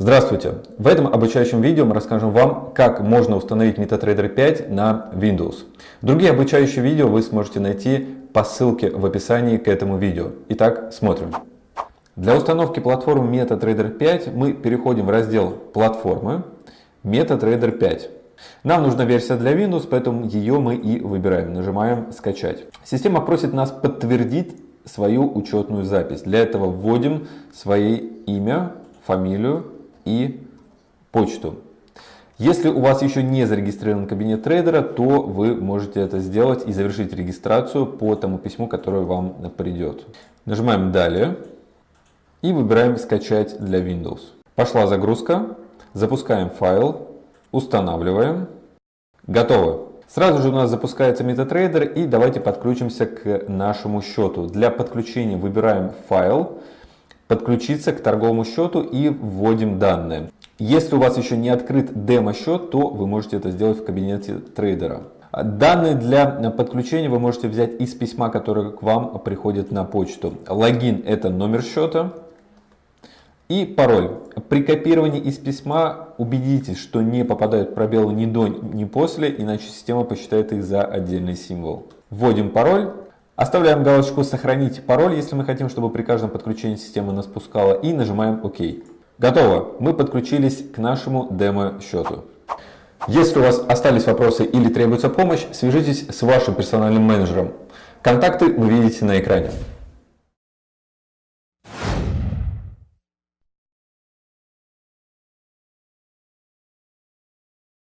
Здравствуйте! В этом обучающем видео мы расскажем вам, как можно установить MetaTrader 5 на Windows. Другие обучающие видео вы сможете найти по ссылке в описании к этому видео. Итак, смотрим. Для установки платформы MetaTrader 5 мы переходим в раздел «Платформы», MetaTrader 5. Нам нужна версия для Windows, поэтому ее мы и выбираем. Нажимаем «Скачать». Система просит нас подтвердить свою учетную запись. Для этого вводим свое имя, фамилию и почту. Если у вас еще не зарегистрирован кабинет трейдера, то вы можете это сделать и завершить регистрацию по тому письму, которое вам придет. Нажимаем «Далее» и выбираем «Скачать для Windows». Пошла загрузка, запускаем файл, устанавливаем. Готово. Сразу же у нас запускается MetaTrader и давайте подключимся к нашему счету. Для подключения выбираем файл, подключиться к торговому счету и вводим данные. Если у вас еще не открыт демо-счет, то вы можете это сделать в кабинете трейдера. Данные для подключения вы можете взять из письма, которое к вам приходит на почту. Логин – это номер счета и пароль. При копировании из письма убедитесь, что не попадают пробелы ни до, ни после, иначе система посчитает их за отдельный символ. Вводим пароль Оставляем галочку «Сохранить пароль», если мы хотим, чтобы при каждом подключении система нас пускала, и нажимаем «Ок». Готово! Мы подключились к нашему демо-счету. Если у вас остались вопросы или требуется помощь, свяжитесь с вашим персональным менеджером. Контакты вы видите на экране.